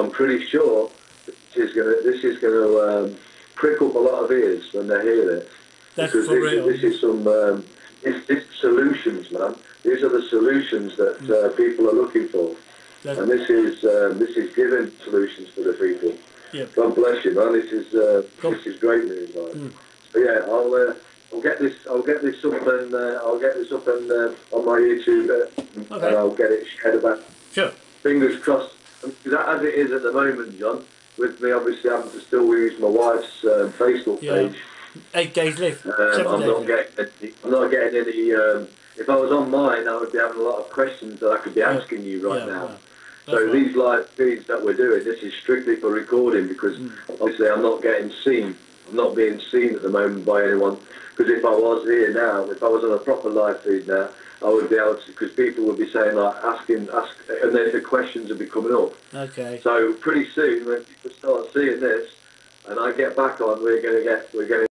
I'm pretty sure this is going to this is going to um, prick up a lot of ears when they hear this. That's because for this, real. this is some um, it's, it's solutions, man. These are the solutions that uh, people are looking for, That- and this is um, this is giving solutions to the people. yeah. God bless you, man. This is uh, Cool. this is great news, man. Mm. So yeah, I'll uh, I'll get this I'll get this up and uh, I'll get this up and uh, on my YouTube uh, Okay. and I'll get it shared about. Sure. Fingers crossed. As it is at the moment, John, with me obviously having to still use my wife's um, Facebook Yeah. page, Eight days left. um, I'm not getting any, I'm not getting any. Um, if I was on mine, I would be having a lot of questions that I could be asking you right Yeah, now. So right. these live feeds that we're doing, this is strictly for recording because Mm. obviously I'm not getting seen. Not being seen at the moment by anyone. Because if I was here now, if I was on a proper live feed now, I would be able to. Because people would be saying like asking, ask, and then the questions would be coming up. Okay. So pretty soon, when people start seeing this, and I get back on, we're going to get, we're going